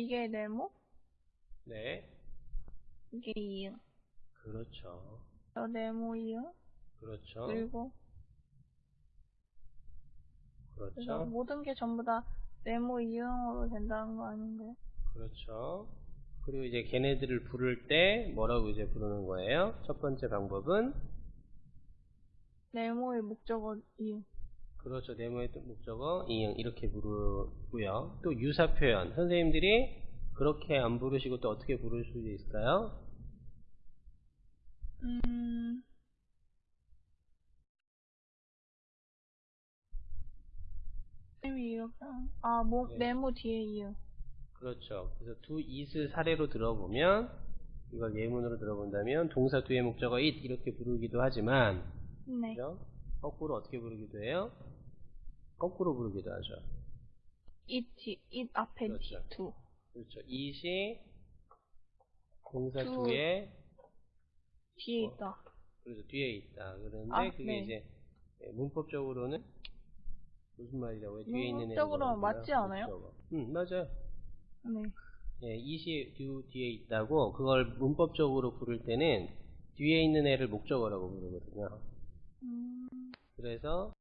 이게 네모? 네. 이게 이응. 그렇죠. 저 네모 이응. 그렇죠. 그리고 그렇죠. 모든 게 전부 다 네모 이응으로 된다는 거 아닌가요? 그렇죠. 그리고 이제 걔네들을 부를 때 뭐라고 이제 부르는 거예요? 첫 번째 방법은 네모의 목적어 이응. 그렇죠. 네모의 또 목적어 이응 이렇게 부르고요. 또 유사 표현 선생님들이 그렇게 안 부르시고 또 어떻게 부를 수 있을까요? 음. 아, 모, 네. 네모 뒤에 이응. 그렇죠. 그래서 두 it을 사례로 들어보면 이걸 예문으로 들어본다면 동사 뒤의 목적어 it 이렇게 부르기도 하지만 네. 그죠? 거꾸로 어떻게 부르기도 해요? 거꾸로 부르기도 하죠. 이 뒤, 이 앞에 뒤, 그렇죠. 두. 그렇죠. it이 동사 두- 뒤에 뒤에 어. 있다. 그래서 뒤에 있다. 그런데 아, 그게 네. 이제 예, 문법적으로는 무슨 말이라고요? 뒤에 있는 애를 문법적으로는 뭐라고 맞지? 않아요? 응, 맞아요. 네. 예, it이 뒤, 뒤에 있다고 그걸 문법적으로 부를 때는 뒤에 있는 애를 목적어라고 부르거든요. 음. 그래서